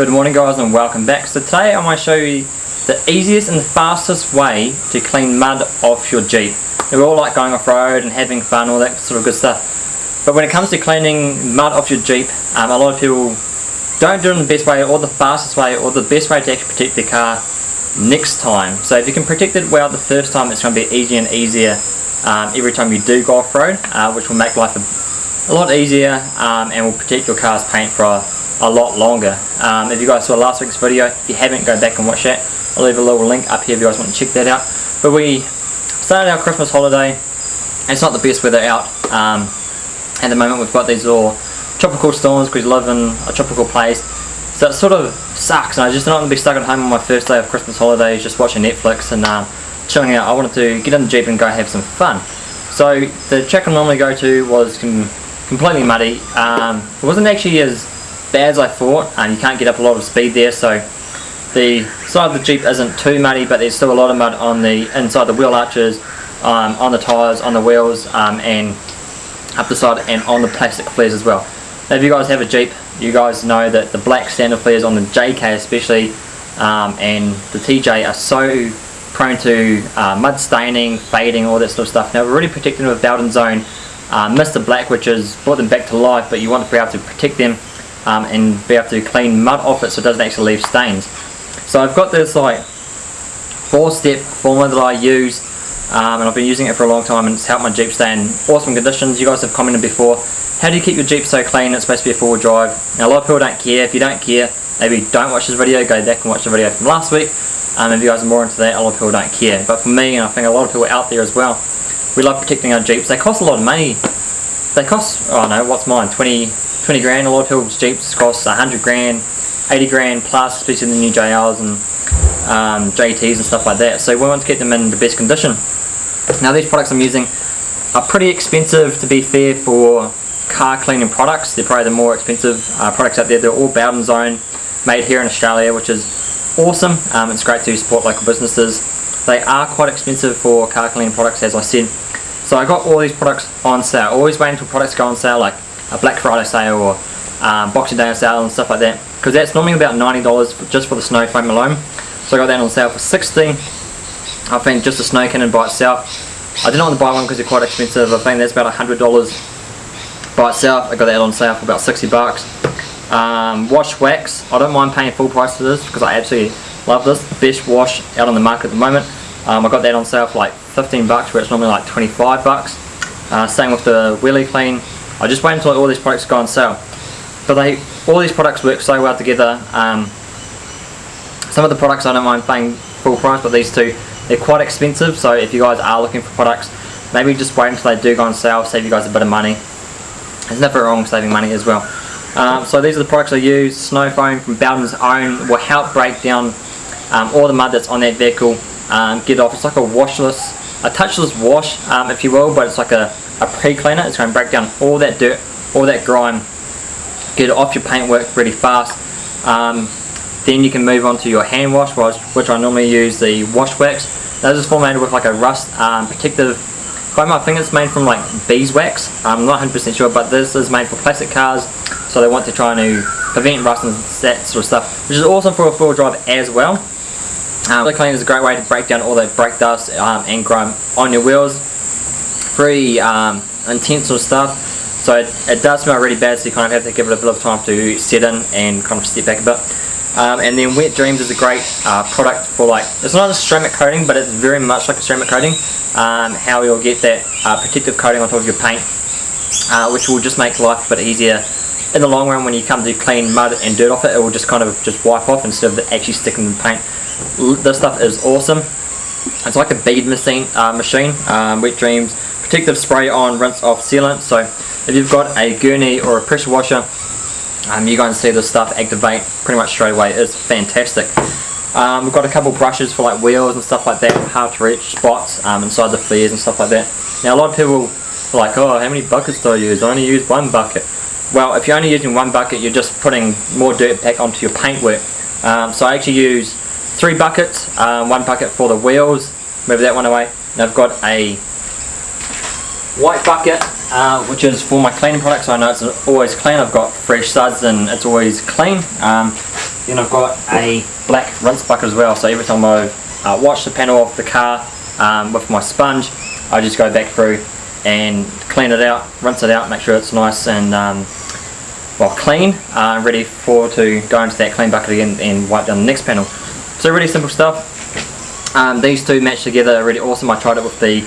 Good morning guys and welcome back. So today I'm going to show you the easiest and fastest way to clean mud off your Jeep. We all like going off-road and having fun, all that sort of good stuff. But when it comes to cleaning mud off your Jeep, um, a lot of people don't do it in the best way or the fastest way or the best way to actually protect their car next time. So if you can protect it well the first time, it's going to be easier and easier um, every time you do go off-road, uh, which will make life a, a lot easier um, and will protect your car's paint for a, lot longer. Um, if you guys saw last week's video, if you haven't, go back and watch that. I'll leave a little link up here if you guys want to check that out. But we started our Christmas holiday. It's not the best weather out. Um, at the moment we've got these little tropical storms because we live in a tropical place. So it sort of sucks and I just don't want to be stuck at home on my first day of Christmas holidays just watching Netflix and um, chilling out. I wanted to get in the Jeep and go have some fun. So the track I normally go to was com completely muddy. Um, it wasn't actually as bad as I thought and you can't get up a lot of speed there so the side of the Jeep isn't too muddy but there's still a lot of mud on the inside the wheel arches, um, on the tyres, on the wheels um, and up the side and on the plastic flares as well. Now if you guys have a Jeep you guys know that the black standard flares on the JK especially um, and the TJ are so prone to uh, mud staining, fading, all that sort of stuff. Now we're really protecting them with Bowden's Own uh, Mr. Black which has brought them back to life but you want to be able to protect them um, and be able to clean mud off it so it doesn't actually leave stains. So I've got this like four step formula that I use um, and I've been using it for a long time and it's helped my Jeep stay in awesome conditions. You guys have commented before, how do you keep your Jeep so clean? It's supposed to be a four wheel drive. Now a lot of people don't care. If you don't care, maybe don't watch this video, go back and watch the video from last week. Um, if you guys are more into that, a lot of people don't care. But for me, and I think a lot of people out there as well, we love protecting our Jeeps. They cost a lot of money. They cost, oh no, what's mine, 20, 20 grand. A lot of people's Jeeps cost 100 grand, 80 grand plus, especially the new JLs and um, JTs and stuff like that. So we want to keep them in the best condition. Now these products I'm using are pretty expensive to be fair for car cleaning products. They're probably the more expensive uh, products out there. They're all Bowden's Own, made here in Australia, which is awesome. Um, it's great to support local businesses. They are quite expensive for car cleaning products, as I said. So I got all these products on sale. Always waiting until products go on sale, like a Black Friday sale or um, Boxing Day sale and stuff like that. Because that's normally about $90 just for the snow foam alone. So I got that on sale for 60 I think just the snow cannon by itself. I didn't want to buy one because they're quite expensive. I think that's about $100 by itself. I got that on sale for about 60 bucks. Um, wash wax. I don't mind paying full price for this because I absolutely love this. Best wash out on the market at the moment. Um, I got that on sale for like 15 bucks where it's normally like 25 bucks. Uh, same with the Wheely Clean. I just wait until all these products go on sale. But they, all these products work so well together. Um, some of the products I don't mind paying full price, but these two, they're quite expensive. So if you guys are looking for products, maybe just wait until they do go on sale, save you guys a bit of money. There's nothing wrong saving money as well. Um, so these are the products I use. Snow foam from Bowden's Own will help break down um, all the mud that's on that vehicle. Um, get off. It's like a washless, a touchless wash, um, if you will, but it's like a, a pre-cleaner. It's going to break down all that dirt, all that grime, get it off your paintwork really fast. Um, then you can move on to your hand wash, which I normally use the wash wax. This is formulated with like a rust um, protective foam. I think it's made from like beeswax. I'm not 100% sure, but this is made for plastic cars, so they want to try to prevent rust and that sort of stuff, which is awesome for a four-wheel drive as well. Um, cleaner is a great way to break down all that brake dust um, and grime on your wheels. Very um, intense of stuff. So it, it, does smell really bad, so you kind of have to give it a bit of time to set in and kind of step back a bit. Um, and then Wet Dreams is a great uh, product for like, it's not a ceramic coating, but it's very much like a ceramic coating. Um, how you'll get that uh, protective coating on top of your paint, uh, which will just make life a bit easier in the long run when you come to clean mud and dirt off it, it will just kind of just wipe off instead of actually sticking in the paint. This stuff is awesome. It's like a bead machine, uh, machine um, Wet Dreams, protective spray on, rinse off sealant. So if you've got a gurney or a pressure washer, um, you're going to see this stuff activate pretty much straight away. It's fantastic. Um, we've got a couple brushes for like wheels and stuff like that, hard to reach spots um, inside the flares and stuff like that. Now a lot of people are like, oh, how many buckets do I use? I only use one bucket. Well, if you're only using one bucket, you're just putting more dirt back onto your paintwork. Um, so I actually use three buckets, um, one bucket for the wheels, move that one away, and I've got a white bucket uh, which is for my cleaning products. I know it's always clean. I've got fresh suds and it's always clean. Um, Then I've got a black rinse bucket as well. So every time I uh, wash the panel off the car um, with my sponge, I just go back through and clean it out, rinse it out, make sure it's nice and um, well clean, uh, ready for to go into that clean bucket again and wipe down the next panel. So really simple stuff. Um, these two match together really awesome. I tried it with the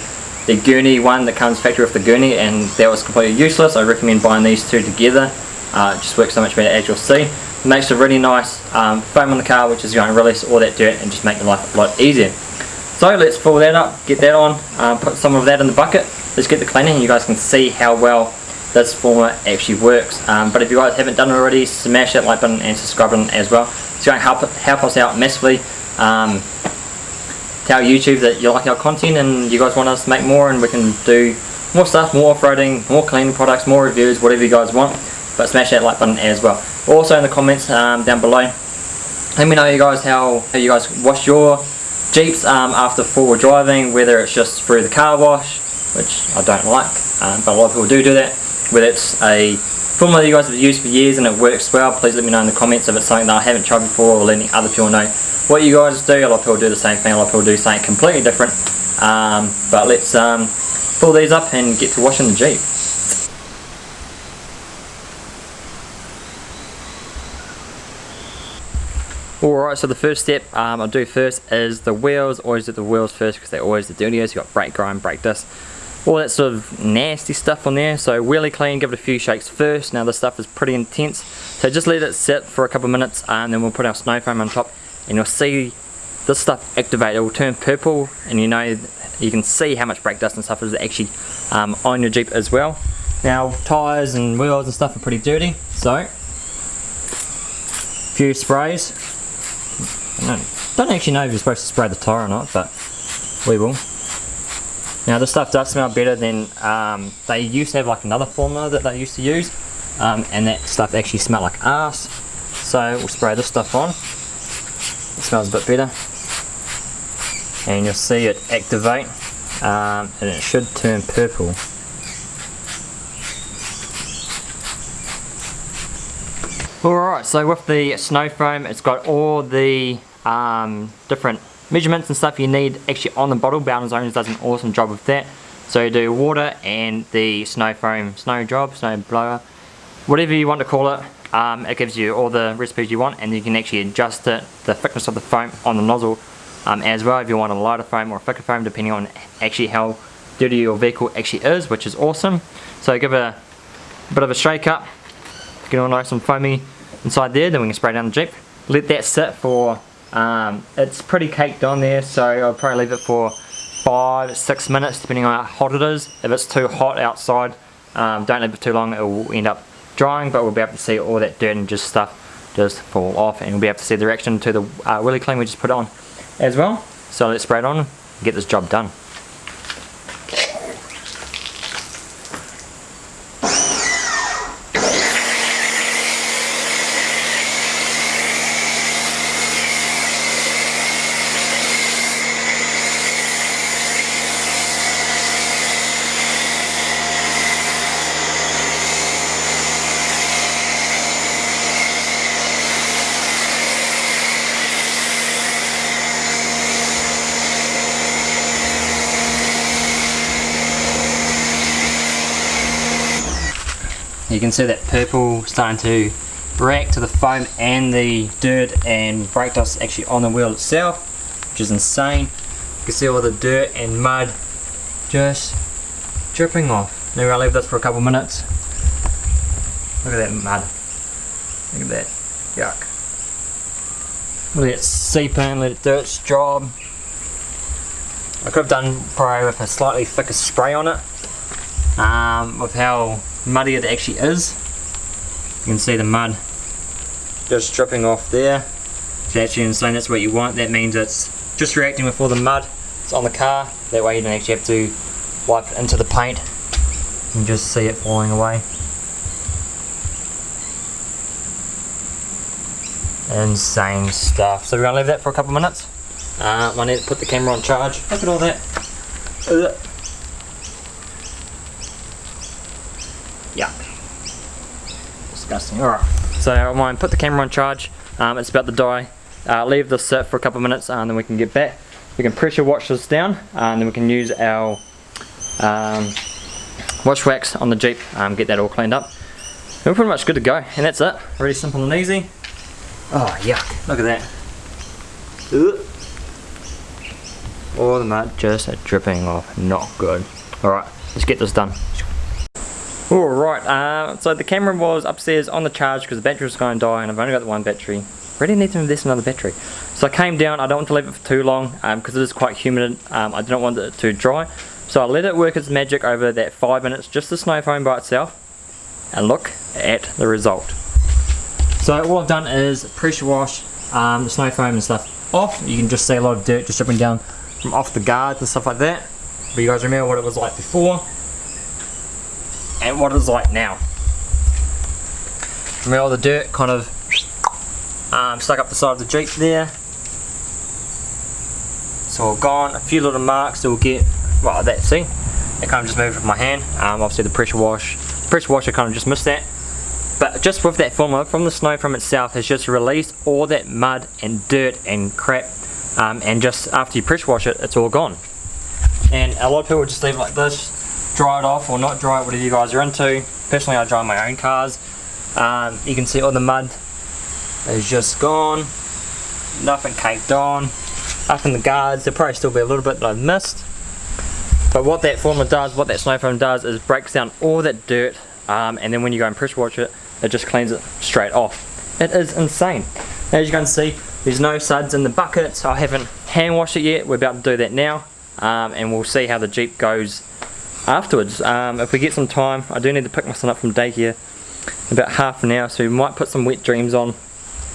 the gurney one that comes factory with the gurney and that was completely useless. I recommend buying these two together. Uh, it just works so much better as you'll see. It makes a really nice um, foam on the car which is going to release all that dirt and just make your life a lot easier. So let's fill that up, get that on, uh, put some of that in the bucket. Let's get the cleaning and you guys can see how well this former actually works. Um, but if you guys haven't done it already, smash that like button and subscribe button as well. It's going to help, help us out massively. Um, tell YouTube that you like our content and you guys want us to make more and we can do more stuff, more off-roading, more cleaning products, more reviews, whatever you guys want. But smash that like button as well. Also in the comments um, down below, let me know you guys how, how you guys wash your Jeeps um, after forward driving, whether it's just through the car wash, which I don't like, um, but a lot of people do do that, whether it's a formula you guys have used for years and it works well, please let me know in the comments if it's something that I haven't tried before or letting other people know what you guys do. A lot of people do the same thing, a lot of people do something completely different. Um, but let's um, pull these up and get to washing the Jeep. Alright, so the first step um, I'll do first is the wheels. Always do the wheels first because they're always the dirtiest. You've got brake grind, brake disc, all that sort of nasty stuff on there. So really clean, give it a few shakes first. Now this stuff is pretty intense. So just let it sit for a couple of minutes and then we'll put our snow foam on top and you'll see this stuff activate. It will turn purple and you know you can see how much brake dust and stuff is actually um, on your Jeep as well. Now tyres and wheels and stuff are pretty dirty. So a few sprays I don't actually know if you're supposed to spray the tyre or not, but we will. Now this stuff does smell better than, um, they used to have like another formula that they used to use, um, and that stuff actually smelled like ass. So we'll spray this stuff on. It smells a bit better. And you'll see it activate, um, and it should turn purple. Alright, so with the snow foam, it's got all the um, different measurements and stuff you need actually on the bottle. Bowden's Owners does an awesome job with that. So do water and the snow foam, snow job, snow blower, whatever you want to call it. Um, it gives you all the recipes you want and you can actually adjust it, the thickness of the foam on the nozzle um, as well if you want a lighter foam or a thicker foam depending on actually how dirty your vehicle actually is, which is awesome. So give it a, a bit of a shake up, get all nice and foamy inside there, then we can spray down the Jeep. Let that sit for, um, it's pretty caked on there, so I'll probably leave it for five, six minutes, depending on how hot it is. If it's too hot outside, um, don't leave it too long, it will end up drying, but we'll be able to see all that dirt and just stuff just fall off, and we'll be able to see the reaction to the uh, Clean we just put on as well. So let's spray it on and get this job done. You can see that purple starting to react to the foam and the dirt and brake dust actually on the wheel itself, which is insane. You can see all the dirt and mud just dripping off. Now I'll leave this for a couple minutes. Look at that mud. Look at that. Yuck. Let it seep in, let it do its job. I could have done probably with a slightly thicker spray on it. Um, with how muddy it actually is. You can see the mud just dripping off there. It's actually insane, that's what you want. That means it's just reacting with all the mud that's on the car. That way you don't actually have to wipe it into the paint and just see it falling away. Insane stuff. So we're to leave that for a couple of minutes. Uh, I need to put the camera on charge. Look at all that. Ugh. Disgusting. Alright. So I might put the camera on charge, Um, it's about to die. Uh, leave this sit for a couple of minutes and then we can get back. We can pressure wash this down and then we can use our um, wash wax on the Jeep, um, get that all cleaned up. we're pretty much good to go and that's it. Really simple and easy. Oh yuck, look at that. All the mud just dripping off, not good. Alright, let's get this done. Alright, uh, so the camera was upstairs on the charge because the battery was going to die and I've only got the one battery. Really need to invest in another battery. So I came down, I don't want to leave it for too long because um, it is quite humid. Um, I don't want it to dry. So I let it work its magic over that 5 minutes, just the snow foam by itself. And look at the result. So all I've done is pressure wash um, the snow foam and stuff off. You can just see a lot of dirt just dripping down from off the guards and stuff like that. But you guys remember what it was like before and what it's like now. Remember all the dirt kind of um, stuck up the side of the Jeep there. It's all gone. A few little marks that will get, well that see, it kind of just moved with my hand. Um, obviously the pressure wash, pressure washer kind of just missed that. But just with that formula from the snow from itself has just released all that mud and dirt and crap um, and just after you pressure wash it, it's all gone. And a lot of people just leave it like this, dry it off or not dry it, whatever you guys are into. Personally, I dry my own cars. Um, you can see all the mud is just gone. Nothing caked on. Up in the guards, there'll probably still be a little bit that I've missed. But what that formula does, what that snow foam does, is breaks down all that dirt, um, and then when you go and pressure wash it, it just cleans it straight off. It is insane. As you can see, there's no suds in the bucket. So I haven't hand washed it yet. We're about to do that now um, and we'll see how the Jeep goes afterwards. Um, if we get some time, I do need to pick my son up from daycare about half an hour, so we might put some wet dreams on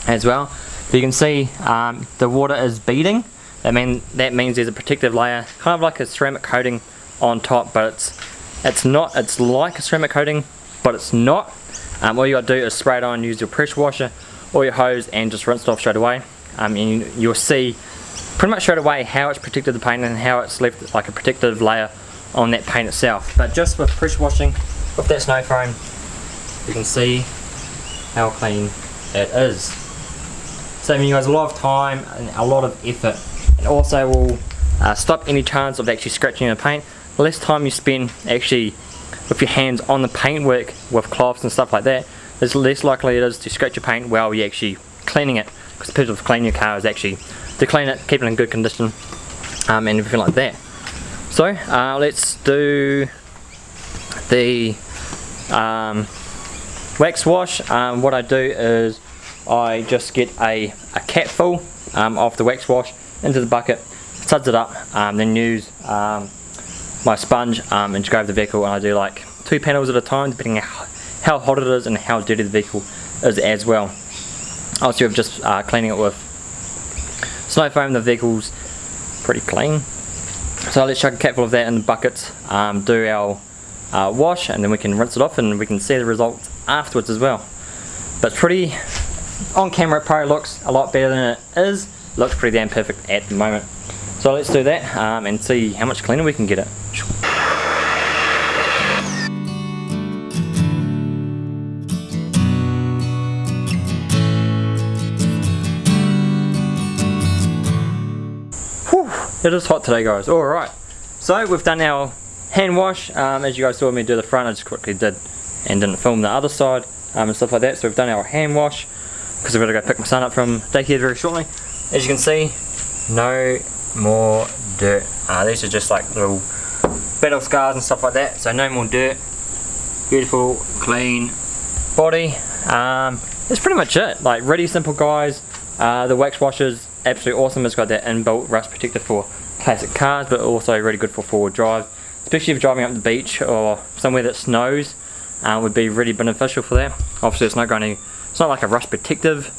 as well. But you can see um, the water is beading. That mean that means there's a protective layer, kind of like a ceramic coating on top, but it's it's not. It's like a ceramic coating, but it's not. Um, all you got to do is spray it on, use your pressure washer or your hose, and just rinse it off straight away. Um, and you'll see pretty much straight away how it's protected the paint and how it's left like a protective layer on that paint itself. But just with pressure washing with that snow foam, you can see how clean it is. Saving you guys a lot of time and a lot of effort. And also will uh, stop any chance of actually scratching the paint. The less time you spend actually with your hands on the paintwork with cloths and stuff like that, the less likely it is to scratch your paint while you're actually cleaning it. Because the purpose of cleaning your car is actually to clean it, keep it in good condition, um, and everything like that. So uh, let's do the um, wax wash. Um, what I do is I just get a, a cap full um, of the wax wash into the bucket, suds it up, um, then use um, my sponge um, and just go over the vehicle and I do like two panels at a time depending how hot it is and how dirty the vehicle is as well. Also, I'm just uh, cleaning it with Snow foam, the vehicle's pretty clean. So let's chuck a capful of that in the bucket, um, do our uh, wash and then we can rinse it off and we can see the results afterwards as well. But pretty, on camera it probably looks a lot better than it is. Looks pretty damn perfect at the moment. So let's do that um, and see how much cleaner we can get it. It is hot today guys, alright. So we've done our hand wash, um, as you guys saw me do the front, I just quickly did and didn't film the other side um, and stuff like that. So we've done our hand wash, because I've got to go pick my son up from daycare very shortly. As you can see, no more dirt. Uh, these are just like little battle scars and stuff like that, so no more dirt. Beautiful, clean body. Um, that's pretty much it. Like really simple guys. Uh, the wax washers absolutely awesome. It's got that inbuilt rust protector for classic cars, but also really good for four-wheel drive. Especially if driving up the beach or somewhere that snows, uh, would be really beneficial for that. Obviously, it's not going to, it's not like a rust protective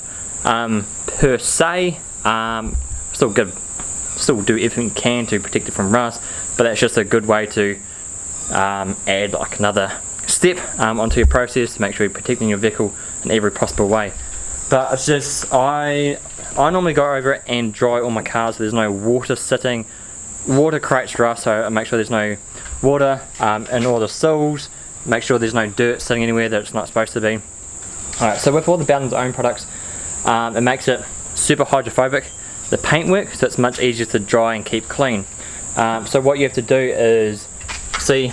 um, per se. Um, still good, still do everything you can to protect it from rust, but that's just a good way to um, add like another step um, onto your process to make sure you're protecting your vehicle in every possible way. But it's just, I I normally go over it and dry all my cars so there's no water sitting. Water creates rust so I make sure there's no water um, in all the sills. Make sure there's no dirt sitting anywhere that it's not supposed to be. Alright, so with all the Bowden's own products, um, it makes it super hydrophobic the paintwork so it's much easier to dry and keep clean um, so what you have to do is see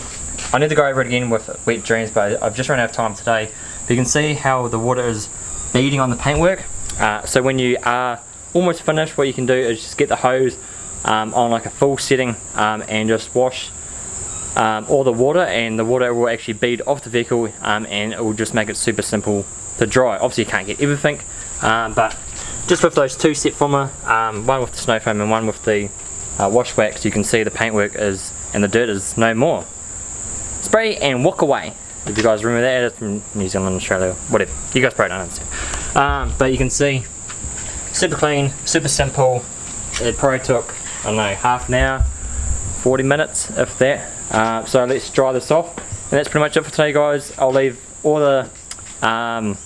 I need to go over it again with wet dreams but I've just run out of time today but you can see how the water is beading on the paintwork uh, so when you are almost finished what you can do is just get the hose um, on like a full setting um, and just wash um, all the water and the water will actually bead off the vehicle um, and it will just make it super simple to dry. Obviously you can't get everything um, but just with those two set former, one with the snow foam and one with the uh, wash wax you can see the paintwork is and the dirt is no more. Spray and walk away. If you guys remember that, it's from New Zealand, Australia, whatever. You guys probably don't understand. Um, but you can see, super clean, super simple. It probably took, I don't know, half an hour, 40 minutes, if that. Uh, so let's dry this off. And that's pretty much it for today guys. I'll leave all the um,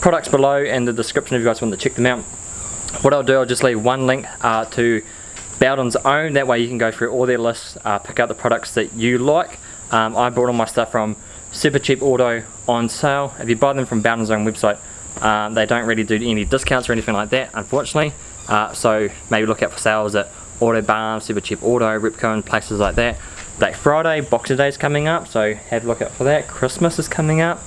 products below in the description if you guys want to check them out. What I'll do, I'll just leave one link uh, to Bowden's own, that way you can go through all their lists, uh, pick out the products that you like. Um, I bought all my stuff from Super Cheap Auto on sale. If you buy them from Bowden's own website, um, they don't really do any discounts or anything like that, unfortunately. Uh, so maybe look out for sales at Autobarn, Super Cheap Auto, Repco and places like that. Black Friday, Boxing Day is coming up, so have a look out for that. Christmas is coming up.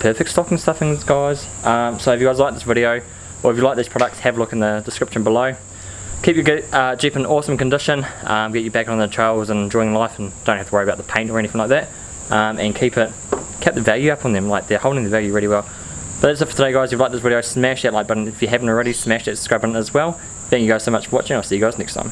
Perfect stocking stuffings, guys. Um, so if you guys like this video, or if you like these products, have a look in the description below. Keep your uh, Jeep in awesome condition, um, get you back on the trails and enjoying life and don't have to worry about the paint or anything like that. Um, and keep it, keep the value up on them, like they're holding the value really well. But that's it for today guys, if you liked this video, smash that like button. If you haven't already, smash that subscribe button as well. Thank you guys so much for watching, I'll see you guys next time.